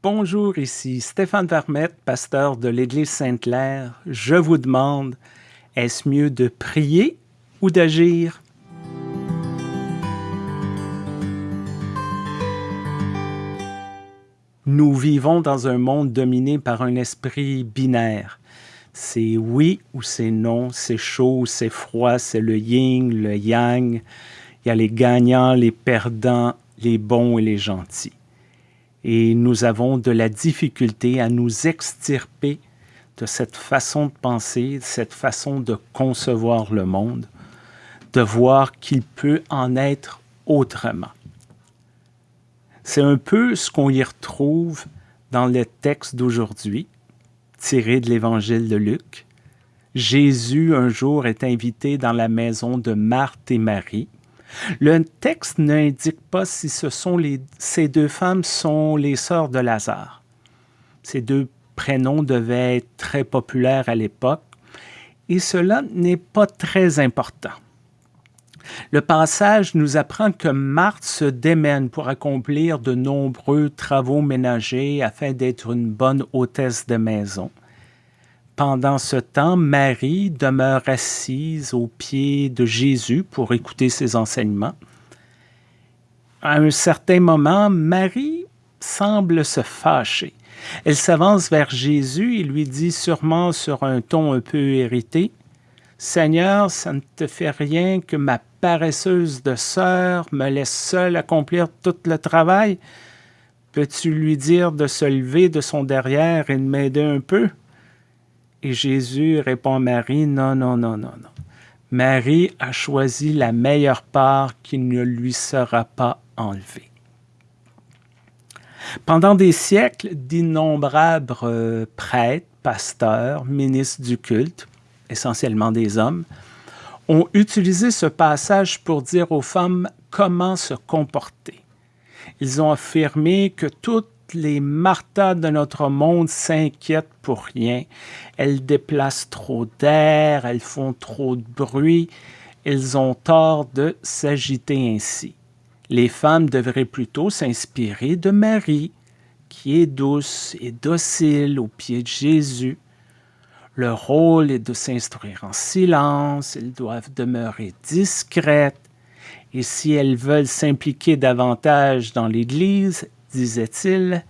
Bonjour, ici Stéphane Vermette, pasteur de l'Église Sainte-Claire. Je vous demande, est-ce mieux de prier ou d'agir? Nous vivons dans un monde dominé par un esprit binaire. C'est oui ou c'est non, c'est chaud, c'est froid, c'est le yin, le yang. Il y a les gagnants, les perdants, les bons et les gentils et nous avons de la difficulté à nous extirper de cette façon de penser, cette façon de concevoir le monde, de voir qu'il peut en être autrement. C'est un peu ce qu'on y retrouve dans le texte d'aujourd'hui, tiré de l'Évangile de Luc. Jésus, un jour, est invité dans la maison de Marthe et Marie, le texte n'indique pas si ces deux femmes sont les sœurs de Lazare. Ces deux prénoms devaient être très populaires à l'époque et cela n'est pas très important. Le passage nous apprend que Marthe se démène pour accomplir de nombreux travaux ménagers afin d'être une bonne hôtesse de maison. Pendant ce temps, Marie demeure assise aux pieds de Jésus pour écouter ses enseignements. À un certain moment, Marie semble se fâcher. Elle s'avance vers Jésus et lui dit sûrement sur un ton un peu irrité, « Seigneur, ça ne te fait rien que ma paresseuse de sœur me laisse seule accomplir tout le travail? Peux-tu lui dire de se lever de son derrière et de m'aider un peu? » Et Jésus répond à Marie, non, non, non, non, non. Marie a choisi la meilleure part qui ne lui sera pas enlevée. Pendant des siècles, d'innombrables euh, prêtres, pasteurs, ministres du culte, essentiellement des hommes, ont utilisé ce passage pour dire aux femmes comment se comporter. Ils ont affirmé que toute les Martha de notre monde s'inquiètent pour rien. Elles déplacent trop d'air, elles font trop de bruit, elles ont tort de s'agiter ainsi. Les femmes devraient plutôt s'inspirer de Marie, qui est douce et docile aux pieds de Jésus. Leur rôle est de s'instruire en silence, elles doivent demeurer discrètes, et si elles veulent s'impliquer davantage dans l'Église, disait-il,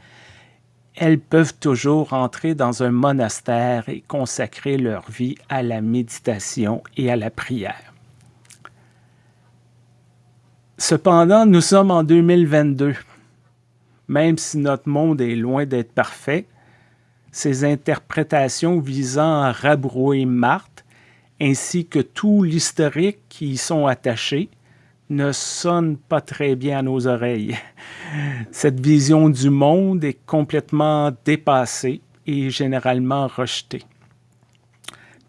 elles peuvent toujours entrer dans un monastère et consacrer leur vie à la méditation et à la prière. Cependant, nous sommes en 2022. Même si notre monde est loin d'être parfait, ces interprétations visant à rabrouer Marthe, ainsi que tout l'historique qui y sont attachés, ne sonne pas très bien à nos oreilles. Cette vision du monde est complètement dépassée et généralement rejetée.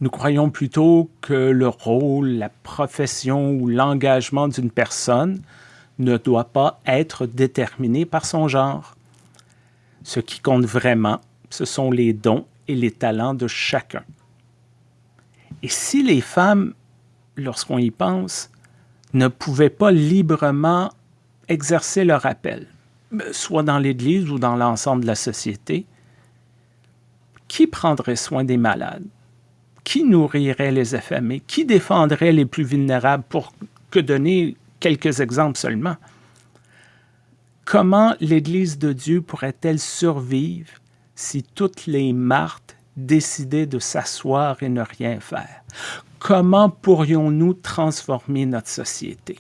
Nous croyons plutôt que le rôle, la profession ou l'engagement d'une personne ne doit pas être déterminé par son genre. Ce qui compte vraiment, ce sont les dons et les talents de chacun. Et si les femmes, lorsqu'on y pense, ne pouvaient pas librement exercer leur appel, soit dans l'Église ou dans l'ensemble de la société, qui prendrait soin des malades? Qui nourrirait les affamés? Qui défendrait les plus vulnérables pour que donner quelques exemples seulement? Comment l'Église de Dieu pourrait-elle survivre si toutes les Marthes décidaient de s'asseoir et ne rien faire? Comment pourrions-nous transformer notre société?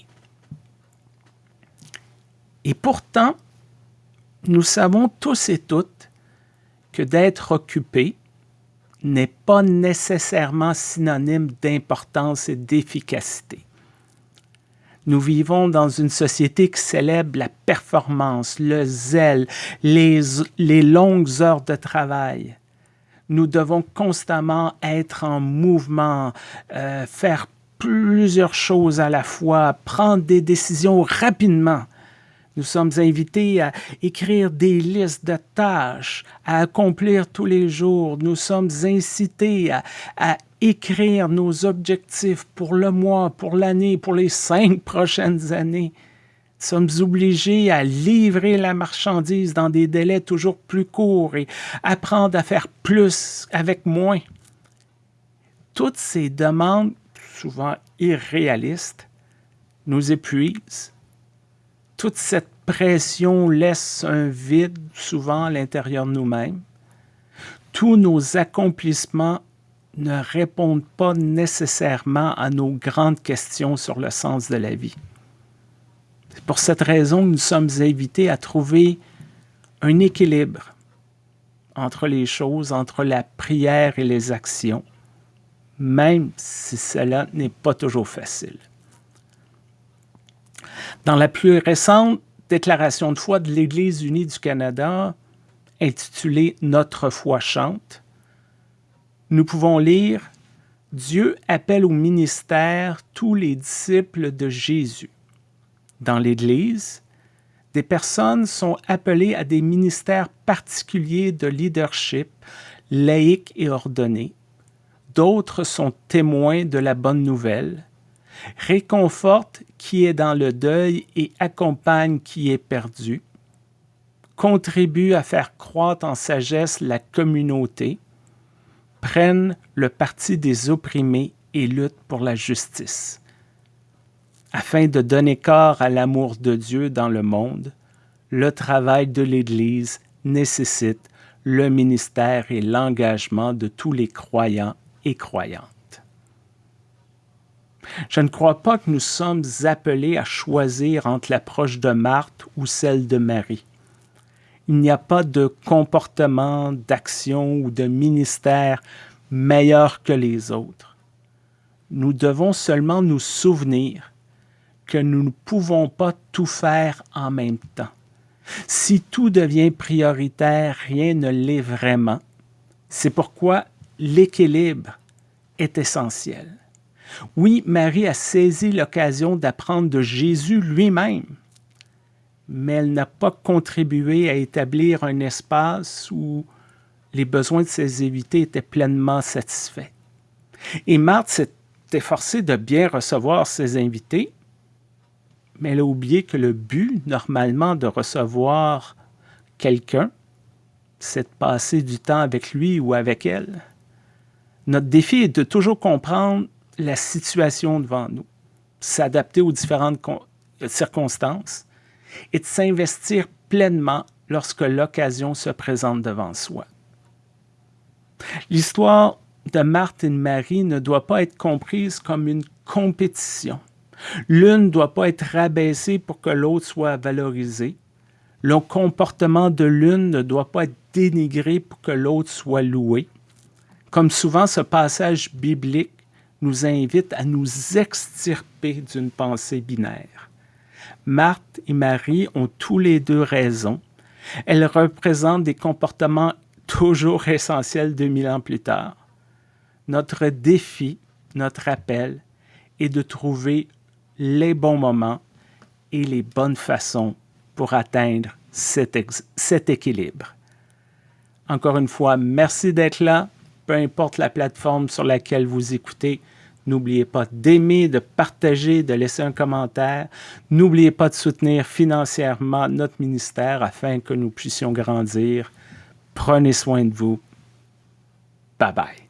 Et pourtant, nous savons tous et toutes que d'être occupé n'est pas nécessairement synonyme d'importance et d'efficacité. Nous vivons dans une société qui célèbre la performance, le zèle, les, les longues heures de travail, nous devons constamment être en mouvement, euh, faire plusieurs choses à la fois, prendre des décisions rapidement. Nous sommes invités à écrire des listes de tâches, à accomplir tous les jours. Nous sommes incités à, à écrire nos objectifs pour le mois, pour l'année, pour les cinq prochaines années. Sommes obligés à livrer la marchandise dans des délais toujours plus courts et apprendre à faire plus avec moins. Toutes ces demandes, souvent irréalistes, nous épuisent. Toute cette pression laisse un vide souvent à l'intérieur de nous-mêmes. Tous nos accomplissements ne répondent pas nécessairement à nos grandes questions sur le sens de la vie. C'est pour cette raison que nous sommes invités à trouver un équilibre entre les choses, entre la prière et les actions, même si cela n'est pas toujours facile. Dans la plus récente déclaration de foi de l'Église unie du Canada, intitulée Notre foi chante, nous pouvons lire Dieu appelle au ministère tous les disciples de Jésus. Dans l'Église, des personnes sont appelées à des ministères particuliers de leadership, laïques et ordonnés. D'autres sont témoins de la bonne nouvelle, réconfortent qui est dans le deuil et accompagnent qui est perdu, contribuent à faire croître en sagesse la communauté, prennent le parti des opprimés et luttent pour la justice. Afin de donner corps à l'amour de Dieu dans le monde, le travail de l'Église nécessite le ministère et l'engagement de tous les croyants et croyantes. Je ne crois pas que nous sommes appelés à choisir entre l'approche de Marthe ou celle de Marie. Il n'y a pas de comportement, d'action ou de ministère meilleur que les autres. Nous devons seulement nous souvenir que nous ne pouvons pas tout faire en même temps. Si tout devient prioritaire, rien ne l'est vraiment. C'est pourquoi l'équilibre est essentiel. Oui, Marie a saisi l'occasion d'apprendre de Jésus lui-même, mais elle n'a pas contribué à établir un espace où les besoins de ses invités étaient pleinement satisfaits. Et Marthe s'est efforcée de bien recevoir ses invités, mais elle a oublié que le but, normalement, de recevoir quelqu'un, c'est de passer du temps avec lui ou avec elle. Notre défi est de toujours comprendre la situation devant nous, s'adapter aux différentes circonstances et de s'investir pleinement lorsque l'occasion se présente devant soi. L'histoire de Marthe et de Marie ne doit pas être comprise comme une compétition. L'une ne doit pas être rabaissée pour que l'autre soit valorisée. Le comportement de l'une ne doit pas être dénigré pour que l'autre soit loué. Comme souvent, ce passage biblique nous invite à nous extirper d'une pensée binaire. Marthe et Marie ont tous les deux raison. Elles représentent des comportements toujours essentiels 2000 ans plus tard. Notre défi, notre appel, est de trouver les bons moments et les bonnes façons pour atteindre cet, équilibre. Encore une fois, merci d'être là, peu importe la plateforme sur laquelle vous écoutez. N'oubliez pas d'aimer, de partager, de laisser un commentaire. N'oubliez pas de soutenir financièrement notre ministère afin que nous puissions grandir. Prenez soin de vous. Bye bye.